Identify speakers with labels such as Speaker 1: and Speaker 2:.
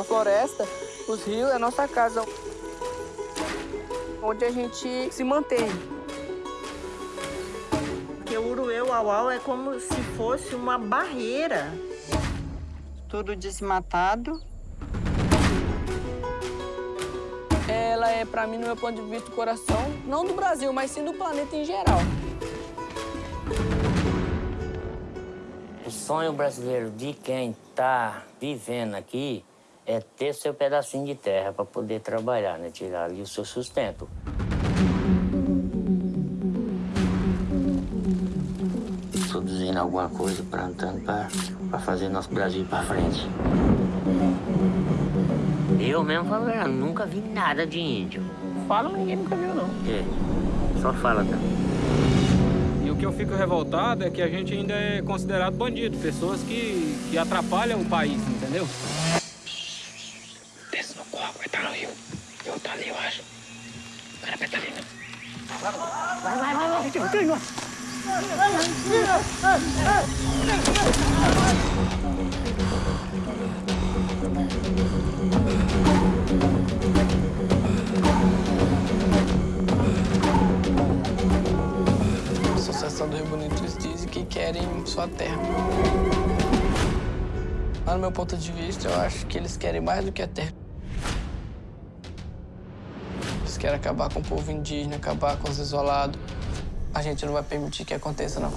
Speaker 1: A floresta, os rios é a nossa casa, onde a gente se mantém.
Speaker 2: Porque o Urueu Auau é como se fosse uma barreira.
Speaker 3: Tudo desmatado.
Speaker 1: Ela é, pra mim, no meu ponto de vista, o coração, não do Brasil, mas sim do planeta em geral.
Speaker 4: O sonho brasileiro de quem está vivendo aqui é ter seu pedacinho de terra para poder trabalhar, né? Tirar ali o seu sustento. Produzindo alguma coisa, plantando para fazer nosso Brasil para frente. Eu mesmo falo, eu nunca vi nada de índio.
Speaker 1: Fala, ninguém nunca viu, não.
Speaker 4: É, só fala, tá?
Speaker 5: E o que eu fico revoltado é que a gente ainda é considerado bandido, pessoas que, que atrapalham o país, entendeu?
Speaker 1: Desce no copo, vai estar no rio. Eu tá ali, eu acho. O cara vai estar ali? Vai, vai, vai, vai, vai, vai, vai. A Associação do Rio Bonito eles dizem que querem sua terra. Mas, no meu ponto de vista, eu acho que eles querem mais do que a terra. Eles querem acabar com o povo indígena, acabar com os isolados. A gente não vai permitir que aconteça, não.